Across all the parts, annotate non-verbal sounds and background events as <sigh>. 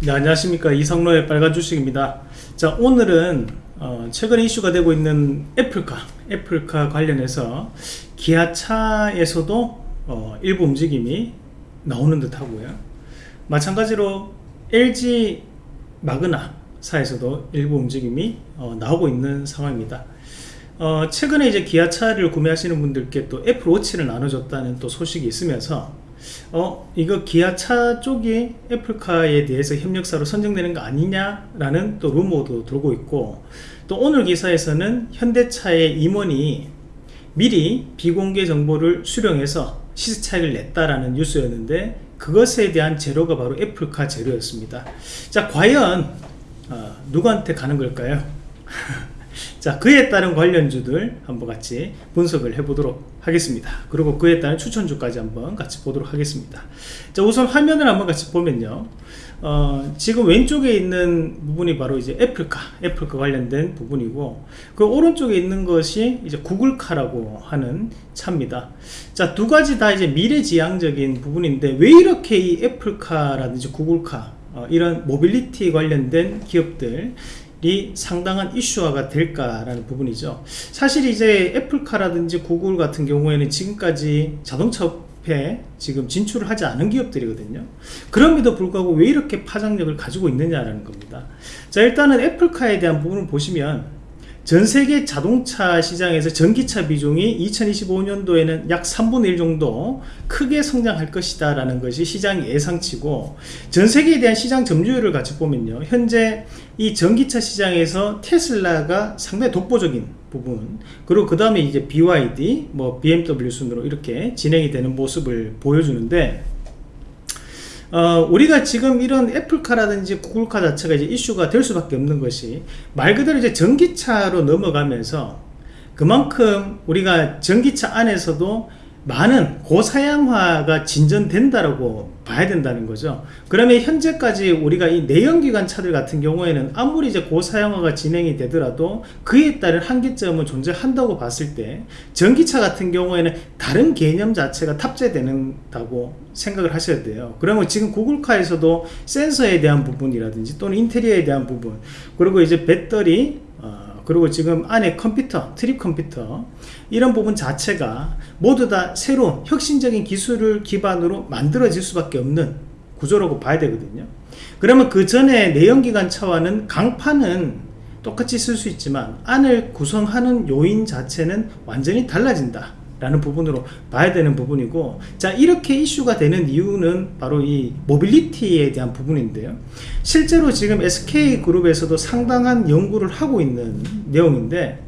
네, 안녕하십니까. 이성로의 빨간 주식입니다. 자 오늘은 어, 최근 이슈가 되고 있는 애플카 애플카 관련해서 기아차에서도 어, 일부 움직임이 나오는 듯 하고요. 마찬가지로 LG 마그나사에서도 일부 움직임이 어, 나오고 있는 상황입니다. 어, 최근에 이제 기아차를 구매하시는 분들께 또 애플워치를 나눠줬다는 또 소식이 있으면서 어 이거 기아차 쪽이 애플카에 대해서 협력사로 선정되는 거 아니냐라는 또 루머도 돌고 있고 또 오늘 기사에서는 현대차의 임원이 미리 비공개 정보를 수령해서 시세 차익을 냈다라는 뉴스였는데 그것에 대한 재료가 바로 애플카 재료였습니다. 자 과연 어, 누구한테 가는 걸까요? <laughs> 자 그에 따른 관련주들 한번 같이 분석을 해보도록 하겠습니다. 그리고 그에 따른 추천주까지 한번 같이 보도록 하겠습니다. 자 우선 화면을 한번 같이 보면요. 어, 지금 왼쪽에 있는 부분이 바로 이제 애플카 애플카 관련된 부분이고 그 오른쪽에 있는 것이 이제 구글카라고 하는 차입니다. 자두 가지 다 이제 미래지향적인 부분인데 왜 이렇게 이 애플카라든지 구글카 어, 이런 모빌리티 관련된 기업들 이 상당한 이슈화가 될까라는 부분이죠. 사실 이제 애플카라든지 구글 같은 경우에는 지금까지 자동차 업에 지금 진출을 하지 않은 기업들이거든요. 그럼에도 불구하고 왜 이렇게 파장력을 가지고 있느냐라는 겁니다. 자 일단은 애플카에 대한 부분을 보시면 전 세계 자동차 시장에서 전기차 비중이 2025년도에는 약 3분의 1 정도 크게 성장할 것이다 라는 것이 시장 예상치고 전 세계에 대한 시장 점유율을 같이 보면요. 현재 이 전기차 시장에서 테슬라가 상당히 독보적인 부분. 그리고 그 다음에 이제 BYD 뭐 BMW 순으로 이렇게 진행이 되는 모습을 보여주는데 어, 우리가 지금 이런 애플카라든지 구글카 자체가 이제 이슈가 될 수밖에 없는 것이 말 그대로 이제 전기차로 넘어가면서 그만큼 우리가 전기차 안에서도 많은 고사양화가 진전된다라고 봐야 된다는 거죠. 그러면 현재까지 우리가 이 내연기관 차들 같은 경우에는 아무리 이제 고사양화가 진행이 되더라도 그에 따른 한계점은 존재한다고 봤을 때 전기차 같은 경우에는 다른 개념 자체가 탑재되는다고 생각을 하셔야 돼요. 그러면 지금 구글카에서도 센서에 대한 부분이라든지 또는 인테리어에 대한 부분 그리고 이제 배터리 그리고 지금 안에 컴퓨터 trip 컴퓨터 이런 부분 자체가 모두 다 새로운 혁신적인 기술을 기반으로 만들어질 수밖에 없는 구조라고 봐야 되거든요. 그러면 그 전에 내연기관 차와는 강판은 똑같이 쓸 수 있지만 안을 구성하는 요인 자체는 완전히 달라진다 라는 부분으로 봐야 되는 부분이고 자 이렇게 이슈가 되는 이유는 바로 이 모빌리티에 대한 부분인데요. 실제로 지금 SK그룹에서도 상당한 연구를 하고 있는 내용인데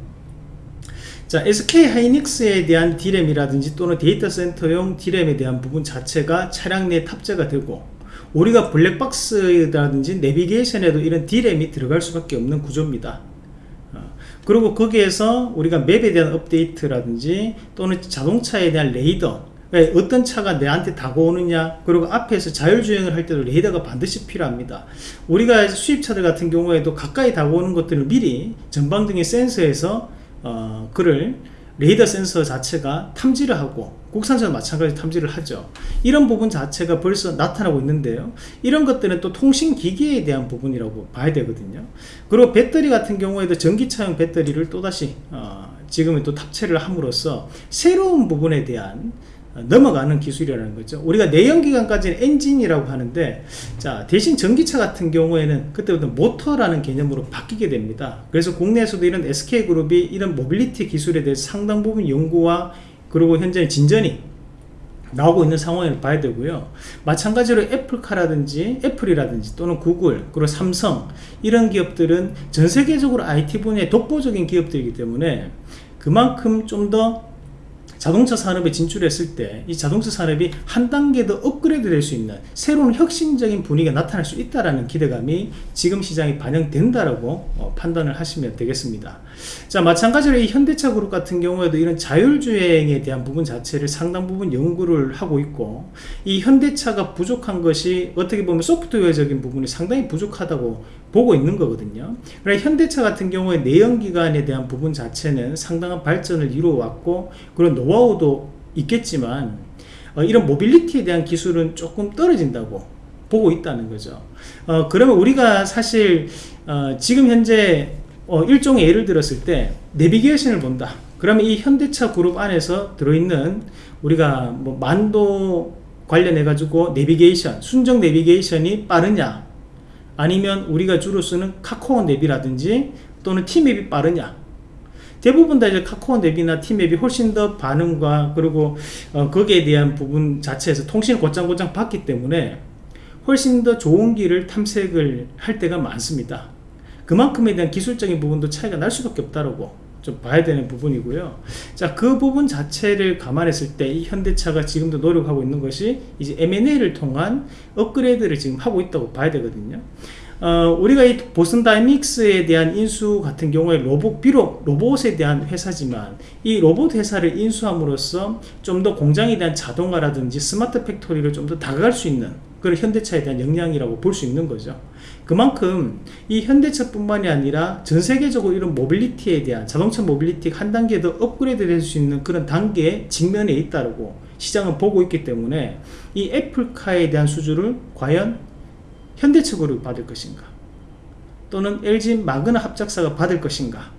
자 SK 하이닉스에 대한 디램이라든지 또는 데이터 센터용 디램에 대한 부분 자체가 차량 내에 탑재가 되고 우리가 블랙박스라든지 내비게이션에도 이런 디램이 들어갈 수밖에 없는 구조입니다 그리고 거기에서 우리가 map에 대한 업데이트라든지 또는 자동차에 대한 레이더 어떤 차가 내한테 다가오느냐 그리고 앞에서 자율주행을 할 때도 레이더가 반드시 필요합니다. 우리가 수입차들 같은 경우에도 가까이 다가오는 것들을 미리 전방등의 센서에서 어, 그를 레이더 센서 자체가 탐지를 하고 국산차도 마찬가지 탐지를 하죠. 이런 부분 자체가 벌써 나타나고 있는데요. 이런 것들은 또 통신기기에 대한 부분이라고 봐야 되거든요. 그리고 배터리 같은 경우에도 전기차용 배터리를 또다시 어, 지금은 또 탑재를 함으로써 새로운 부분에 대한 넘어가는 기술이라는 거죠. 우리가 내연기관까지는 엔진이라고 하는데 자 대신 전기차 같은 경우에는 그때부터 모터라는 개념으로 바뀌게 됩니다. 그래서 국내에서도 이런 SK그룹이 이런 모빌리티 기술에 대해 상당 부분 연구와 그리고 현재 진전이 나오고 있는 상황을 봐야 되고요. 마찬가지로 애플카라든지 애플이라든지 또는 구글 그리고 삼성 이런 기업들은 전 세계적으로 IT 분야의 독보적인 기업들이기 때문에 그만큼 좀더 자동차 산업에 진출했을 때 이 자동차 산업이 한 단계 더 업그레이드 될 수 있는 새로운 혁신적인 분위기가 나타날 수 있다는 기대감이 지금 시장에 반영된다라고 어, 판단을 하시면 되겠습니다. 자 마찬가지로 이 현대차 그룹 같은 경우에도 이런 자율주행에 대한 부분 자체를 상당 부분 연구를 하고 있고 이 현대차가 부족한 것이 어떻게 보면 소프트웨어적인 부분이 상당히 부족하다고 보고 있는 거거든요 그러니까 현대차 같은 경우에 내연기관에 대한 부분 자체는 상당한 발전을 이루어왔고 그런 노하우도 있겠지만 어, 이런 모빌리티에 대한 기술은 조금 떨어진다고 보고 있다는 거죠. 어, 그러면 우리가 사실 어, 지금 현재 어, 일종의 예를 들었을 때 내비게이션을 본다. 그러면 이 현대차 그룹 안에서 들어있는 우리가 뭐 만도 관련해 가지고 내비게이션, 순정 내비게이션이 빠르냐 아니면 우리가 주로 쓰는 카카오 내비라든지 또는 티맵이 빠르냐 대부분 다 이제 카카오 앱이나 팀앱이 훨씬 더 반응과 그리고 어, 거기에 대한 부분 자체에서 통신을 곧장곧장 받기 때문에 훨씬 더 좋은 길을 탐색을 할 때가 많습니다. 그만큼에 대한 기술적인 부분도 차이가 날 수밖에 없다라고 좀 봐야 되는 부분이고요. 자, 그 부분 자체를 감안했을 때 이 현대차가 지금도 노력하고 있는 것이 이제 M&A를 통한 업그레이드를 지금 하고 있다고 봐야 되거든요. 어, 우리가 이 보슨 다이믹스에 대한 인수 같은 경우에 로봇 비록 로봇에 대한 회사지만 이 로봇 회사를 인수함으로써 좀 더 공장에 대한 자동화라든지 스마트 팩토리를 좀 더 다가갈 수 있는 그런 현대차에 대한 역량이라고 볼 수 있는 거죠. 그만큼 이 현대차뿐만이 아니라 전 세계적으로 이런 모빌리티에 대한 자동차 모빌리티가 한 단계 더 업그레이드 될 수 있는 그런 단계에 직면해 있다고 시장은 보고 있기 때문에 이 애플카에 대한 수주를 과연 현대 측으로 받을 것인가? 또는 LG 마그나 합작사가 받을 것인가?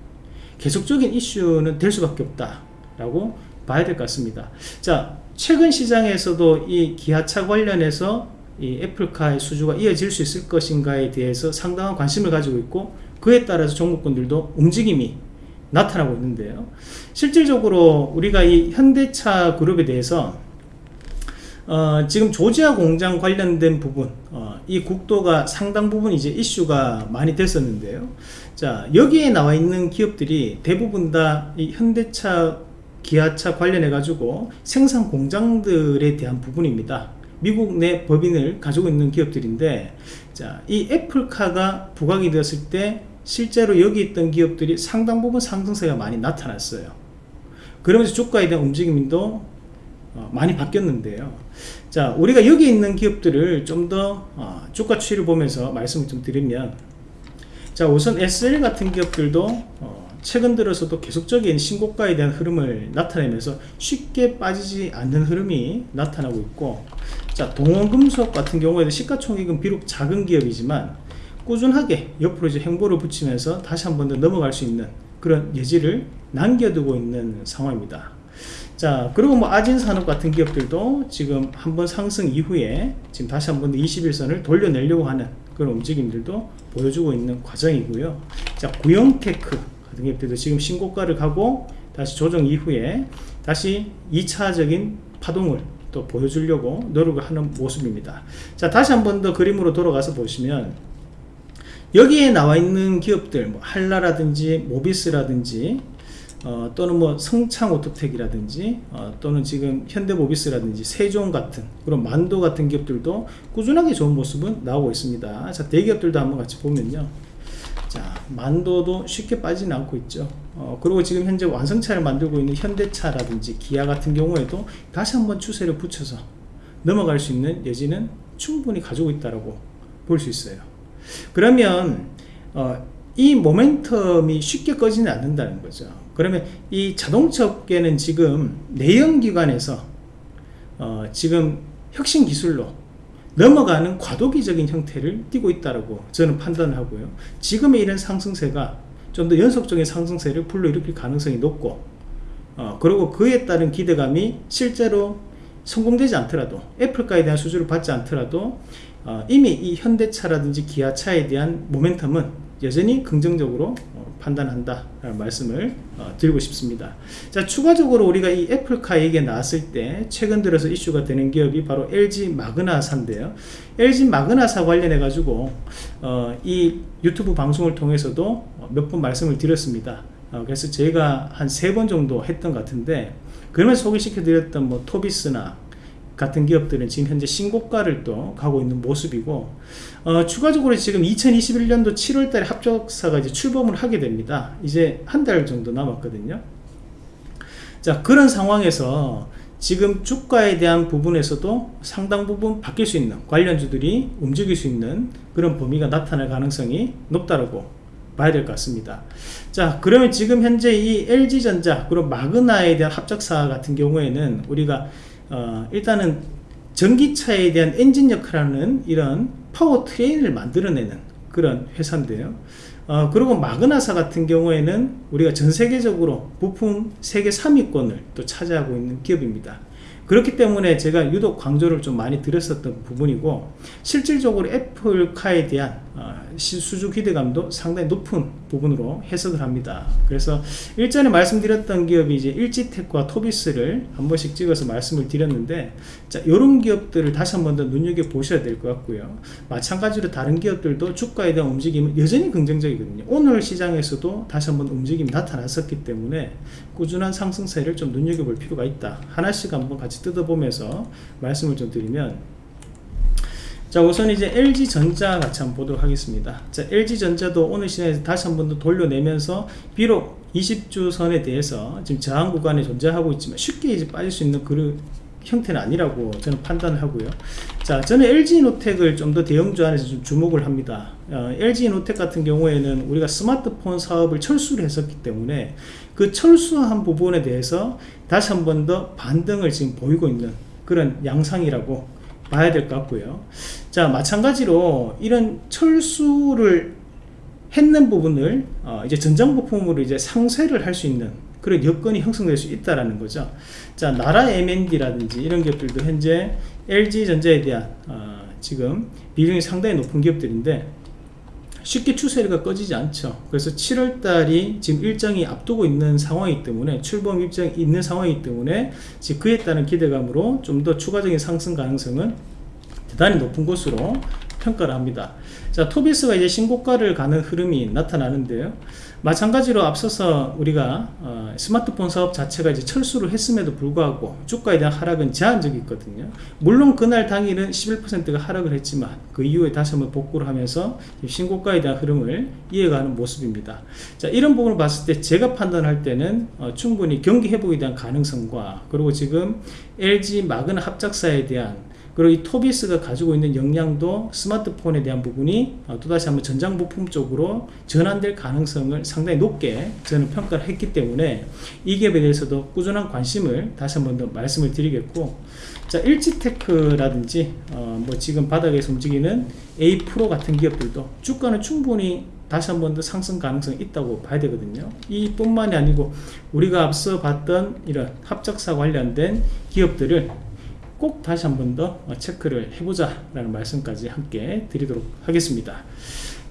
계속적인 이슈는 될 수밖에 없다 라고 봐야 될 것 같습니다. 자 최근 시장에서도 이 기아차 관련해서 이 애플카의 수주가 이어질 수 있을 것인가에 대해서 상당한 관심을 가지고 있고 그에 따라서 종목군들도 움직임이 나타나고 있는데요. 실질적으로 우리가 이 현대차 그룹에 대해서 어, 지금 조지아 공장 관련된 부분 어, 이 국도가 상당 부분 이제 이슈가 많이 됐었는데요. 자 여기에 나와 있는 기업들이 대부분 다이 현대차 기아차 관련해 가지고 생산 공장들에 대한 부분입니다 미국 내 법인을 가지고 있는 기업들인데 자 이 애플카가 부각이 되었을 때 실제로 여기 있던 기업들이 상당 부분 상승세가 많이 나타났어요. 그러면서 주가에 대한 움직임도 어, 많이 바뀌었는데요. 자 우리가 여기 있는 기업들을 좀더 어, 주가 추이를 보면서 말씀을 좀 드리면 자 우선 SL 같은 기업들도 어, 최근 들어서도 계속적인 신고가에 대한 흐름을 나타내면서 쉽게 빠지지 않는 흐름이 나타나고 있고 자 동원금속 같은 경우에도 시가총액은 비록 작은 기업이지만 꾸준하게 옆으로 이제 행보를 붙이면서 다시 한 번 더 넘어갈 수 있는 그런 예지를 남겨두고 있는 상황입니다. 자 그리고 뭐 아진산업 같은 기업들도 지금 한 번 상승 이후에 지금 다시 한번 21선을 돌려내려고 하는 그런 움직임들도 보여주고 있는 과정이고요. 자 구형테크 같은 기업들도 지금 신고가를 가고 다시 조정 이후에 다시 2차적인 파동을 또 보여주려고 노력을 하는 모습입니다. 자 다시 한 번 더 그림으로 돌아가서 보시면 여기에 나와 있는 기업들 뭐 한라라든지 모비스라든지 어, 또는 뭐 성창 오토텍이라든지 어, 또는 지금 현대모비스라든지 세종 같은 그런 만도 같은 기업들도 꾸준하게 좋은 모습은 나오고 있습니다. 자 대기업들도 한번 같이 보면요 자 만도도 쉽게 빠지는 않고 있죠. 어, 그리고 지금 현재 완성차를 만들고 있는 현대차라든지 기아 같은 경우에도 다시 한번 추세를 붙여서 넘어갈 수 있는 여지는 충분히 가지고 있다고 볼 수 있어요. 그러면 어, 이 모멘텀이 쉽게 꺼지는 않는다는 거죠. 그러면 이 자동차 업계는 지금 내연기관에서 어 지금 혁신 기술로 넘어가는 과도기적인 형태를 띠고 있다고 저는 판단하고요. 지금의 이런 상승세가 좀 더 연속적인 상승세를 불러일으킬 가능성이 높고 어, 그리고 그에 따른 기대감이 실제로 성공되지 않더라도 애플가에 대한 수주를 받지 않더라도 어, 이미 이 현대차라든지 기아차에 대한 모멘텀은 여전히 긍정적으로 판단한다 라는 말씀을 어, 드리고 싶습니다. 자 추가적으로 우리가 이 애플카 얘기가 나왔을 때 최근 들어서 이슈가 되는 기업이 바로 LG 마그나사인데요. LG 마그나사 관련해 가지고 어, 이 유튜브 방송을 통해서도 몇 번 말씀을 드렸습니다. 어, 그래서 제가 한 세 번 정도 했던 것 같은데 그러면서 소개시켜 드렸던 뭐 토비스나 같은 기업들은 지금 현재 신고가를 또 가고 있는 모습이고 어, 추가적으로 지금 2021년도 7월달에 합작사가 이제 출범을 하게 됩니다. 이제 한 달 정도 남았거든요. 자 그런 상황에서 지금 주가에 대한 부분에서도 상당 부분 바뀔 수 있는 관련주들이 움직일 수 있는 그런 범위가 나타날 가능성이 높다고 봐야 될 것 같습니다. 자 그러면 지금 현재 이 LG전자 그리고 마그나에 대한 합작사 같은 경우에는 우리가 어, 일단은 전기차에 대한 엔진 역할하는 이런 파워 트레인을 만들어내는 그런 회사인데요. 어, 그리고 마그나사 같은 경우에는 우리가 전 세계적으로 부품 세계 3위권을 또 차지하고 있는 기업입니다. 그렇기 때문에 제가 유독 강조를 좀 많이 드렸었던 부분이고 실질적으로 애플카에 대한 어, 수주 기대감도 상당히 높은 부분으로 해석을 합니다. 그래서 일전에 말씀드렸던 기업이 이제 일지텍과 토비스를 한 번씩 찍어서 말씀을 드렸는데 자 이런 기업들을 다시 한 번 더 눈여겨 보셔야 될 것 같고요. 마찬가지로 다른 기업들도 주가에 대한 움직임은 여전히 긍정적이거든요. 오늘 시장에서도 다시 한번 움직임이 나타났었기 때문에 꾸준한 상승세를 좀 눈여겨 볼 필요가 있다. 하나씩 한번 같이 뜯어보면서 말씀을 좀 드리면 자 우선 이제 LG전자 같이 한번 보도록 하겠습니다. 자 LG전자도 오늘 시장에서 다시 한 번 더 돌려내면서 비록 20주 선에 대해서 지금 저항 구간에 존재하고 있지만 쉽게 이제 빠질 수 있는 그런 형태는 아니라고 저는 판단을 하고요. 자 저는 LG노텍을 좀 더 대형주 안에서 좀 주목을 합니다. 어, LG노텍 같은 경우에는 우리가 스마트폰 사업을 철수를 했었기 때문에 그 철수한 부분에 대해서 다시 한 번 더 반등을 지금 보이고 있는 그런 양상이라고 봐야 될 것 같고요. 자 마찬가지로 이런 철수를 했는 부분을 어, 이제 전장 부품으로 이제 상쇄를 할 수 있는 그런 여건이 형성될 수 있다라는 거죠. 자 나라 M&D라든지 이런 기업들도 현재 LG전자에 대한 어, 지금 비중이 상당히 높은 기업들인데 쉽게 추세가 꺼지지 않죠. 그래서 7월달이 지금 일정이 앞두고 있는 상황이기 때문에 출범 일정이 있는 상황이기 때문에 그에 따른 기대감으로 좀 더 추가적인 상승 가능성은 대단히 높은 곳으로 평가를 합니다. 자 토비스가 이제 신고가를 가는 흐름이 나타나는데요. 마찬가지로 앞서서 우리가 어, 스마트폰 사업 자체가 이제 철수를 했음에도 불구하고 주가에 대한 하락은 제한적이 있거든요. 물론 그날 당일은 11%가 하락을 했지만 그 이후에 다시 한번 복구를 하면서 신고가에 대한 흐름을 이어가는 모습입니다. 자 이런 부분을 봤을 때 제가 판단할 때는 어, 충분히 경기 회복에 대한 가능성과 그리고 지금 LG 마그나 합작사에 대한 그리고 이 토비스가 가지고 있는 역량도 스마트폰에 대한 부분이 어, 또다시 한번 전장 부품 쪽으로 전환될 가능성을 상당히 높게 저는 평가를 했기 때문에 이 기업에 대해서도 꾸준한 관심을 다시 한번 더 말씀을 드리겠고 자 일지테크라든지 어, 뭐 지금 바닥에서 움직이는 A 프로 같은 기업들도 주가는 충분히 다시 한 번 더 상승 가능성이 있다고 봐야 되거든요. 이 뿐만이 아니고 우리가 앞서 봤던 이런 합작사 관련된 기업들을 꼭 다시 한 번 더 체크를 해보자 라는 말씀까지 함께 드리도록 하겠습니다.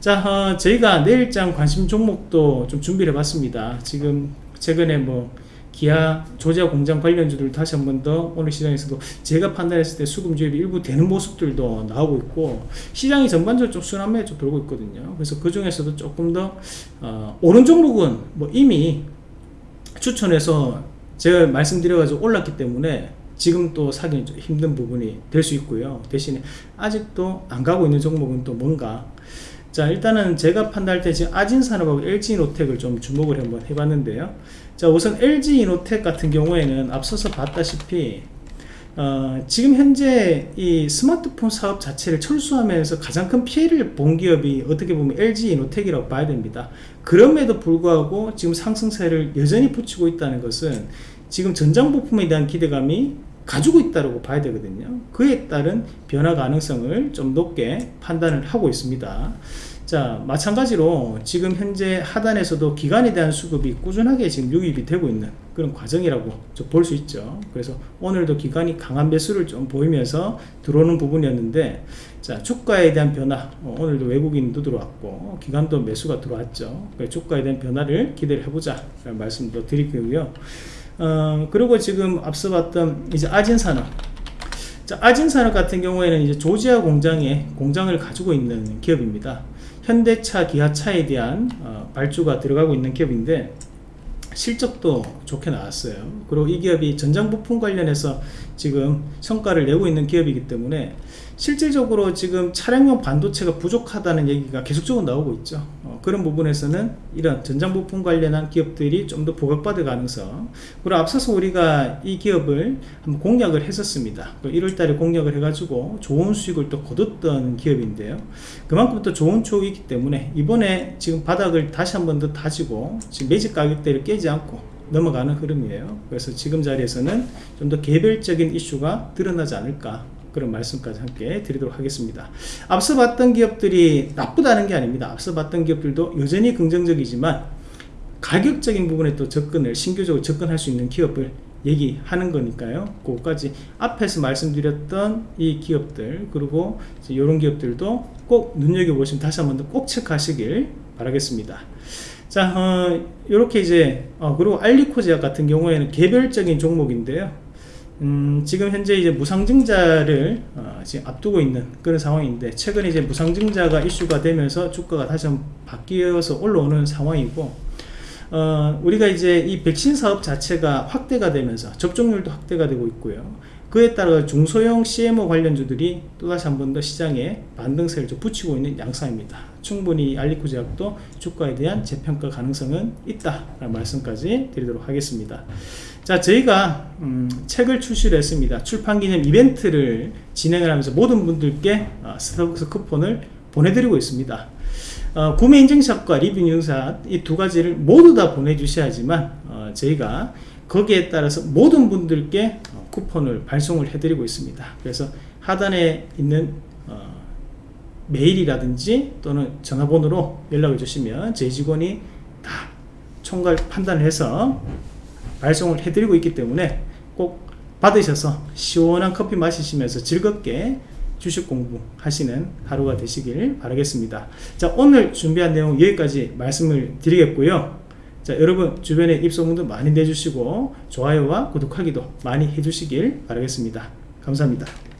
자 어, 저희가 내일장 관심 종목도 좀 준비를 해봤습니다. 지금 최근에 뭐 기아 조제 공장 관련주들 다시 한 번 더 오늘 시장에서도 제가 판단했을 때 수급 주입이 일부 되는 모습들도 나오고 있고 시장이 전반적으로 좀 순환매에 좀 돌고 있거든요. 그래서 그 중에서도 조금 더 어, 오른 종목은 뭐 이미 추천해서 제가 말씀드려가지고 올랐기 때문에 지금 또 사기는 좀 힘든 부분이 될 수 있고요. 대신에 아직도 안 가고 있는 종목은 또 뭔가. 자 일단은 제가 판단할 때 지금 아진산업하고 LG이노텍을 좀 주목을 한번 해봤는데요. 자 우선 LG이노텍 같은 경우에는 앞서서 봤다시피 어, 지금 현재 이 스마트폰 사업 자체를 철수하면서 가장 큰 피해를 본 기업이 어떻게 보면 LG이노텍이라고 봐야 됩니다. 그럼에도 불구하고 지금 상승세를 여전히 붙이고 있다는 것은 지금 전장 부품에 대한 기대감이 가지고 있다고 봐야 되거든요. 그에 따른 변화 가능성을 좀 높게 판단을 하고 있습니다. 자 마찬가지로 지금 현재 하단에서도 기간에 대한 수급이 꾸준하게 지금 유입이 되고 있는 그런 과정이라고 볼 수 있죠. 그래서 오늘도 기간이 강한 매수를 좀 보이면서 들어오는 부분이었는데 자 주가에 대한 변화 어, 오늘도 외국인도 들어왔고 기간도 매수가 들어왔죠. 주가에 대한 변화를 기대를 해보자 말씀도 드리고요 어, 그리고 지금 앞서 봤던 이제 아진산업. 자, 아진산업 같은 경우에는 이제 조지아 공장에 공장을 가지고 있는 기업입니다. 현대차 기아차에 대한 어, 발주가 들어가고 있는 기업인데 실적도 좋게 나왔어요. 그리고 이 기업이 전장 부품 관련해서 지금 성과를 내고 있는 기업이기 때문에 실질적으로 지금 차량용 반도체가 부족하다는 얘기가 계속적으로 나오고 있죠. 어, 그런 부분에서는 이런 전장부품 관련한 기업들이 좀더 부각받을 가능성. 그리고 앞서서 우리가 이 기업을 한번 공략을 했었습니다. 1월달에 공략을 해가지고 좋은 수익을 또 거뒀던 기업인데요. 그만큼 또 좋은 쪽이기 때문에 이번에 지금 바닥을 다시 한번 더 다지고 지금 매직 가격대를 깨지 않고 넘어가는 흐름이에요. 그래서 지금 자리에서는 좀 더 개별적인 이슈가 드러나지 않을까 그런 말씀까지 함께 드리도록 하겠습니다. 앞서 봤던 기업들이 나쁘다는 게 아닙니다. 앞서 봤던 기업들도 여전히 긍정적이지만 가격적인 부분에 또 접근을 신규적으로 접근할 수 있는 기업을 얘기하는 거니까요. 그거까지 앞에서 말씀드렸던 이 기업들 그리고 이런 기업들도 꼭 눈여겨보시면 다시 한 번 더 꼭 체크하시길 바라겠습니다. 자 어, 이렇게 이제 어, 그리고 알리코제약 같은 경우에는 개별적인 종목인데요 음, 지금 현재 이제 무상증자를 어, 지금 앞두고 있는 그런 상황인데 최근에 이제 무상증자가 이슈가 되면서 주가가 다시 한번 바뀌어서 올라오는 상황이고 어, 우리가 이제 이 백신 사업 자체가 확대가 되면서 접종률도 확대가 되고 있고요. 그에 따라 중소형 CMO 관련주들이 또다시 한 번 더 시장에 반등세를 좀 붙이고 있는 양상입니다. 충분히 알리코 제약도 주가에 대한 재평가 가능성은 있다 라는 말씀까지 드리도록 하겠습니다. 자, 저희가 음, 책을 출시를 했습니다. 출판 기념 이벤트를 진행을 하면서 모든 분들께 어, 스타벅스 쿠폰을 보내드리고 있습니다. 어, 구매 인증샷과 리뷰 인증샷 이 두 가지를 모두 다 보내주셔야지만 어, 저희가 거기에 따라서 모든 분들께 어, 쿠폰을 발송을 해드리고 있습니다. 그래서 하단에 있는 어, 메일이라든지 또는 전화번호로 연락을 주시면 저희 직원이 다 총괄 판단을 해서 발송을 해드리고 있기 때문에 꼭 받으셔서 시원한 커피 마시시면서 즐겁게 주식 공부 하시는 하루가 되시길 바라겠습니다. 자, 오늘 준비한 내용 여기까지 말씀을 드리겠고요. 자, 여러분 주변에 입소문도 많이 내주시고 좋아요와 구독하기도 많이 해주시길 바라겠습니다. 감사합니다.